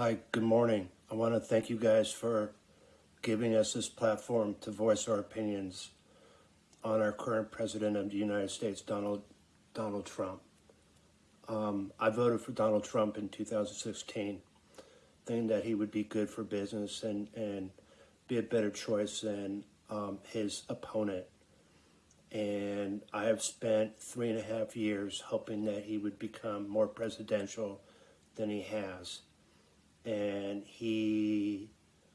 Hi, good morning. I want to thank you guys for giving us this platform to voice our opinions on our current president of the United States, Donald Donald Trump. Um, I voted for Donald Trump in 2016, thinking that he would be good for business and, and be a better choice than um, his opponent. And I have spent three and a half years hoping that he would become more presidential than he has and he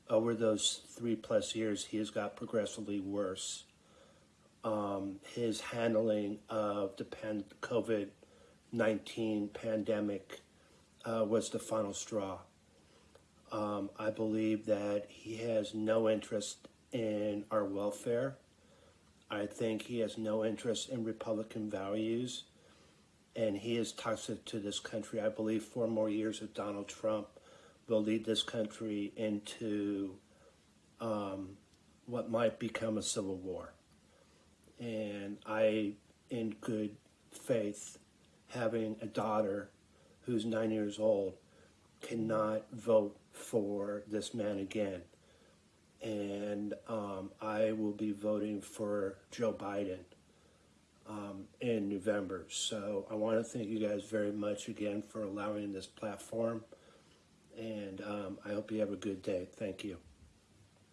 over those three plus years he has got progressively worse. Um, his handling of the pan- covid-19 pandemic uh, was the final straw. Um, i believe that he has no interest in our welfare. I think he has no interest in republican values. And he is toxic to this country. I believe four more years of donald trump will lead this country into um, what might become a civil war. And I, in good faith, having a daughter who's nine years old, cannot vote for this man again. And um, I will be voting for Joe Biden um, in November. So I want to thank you guys very much again for allowing this platform and um, I hope you have a good day. Thank you.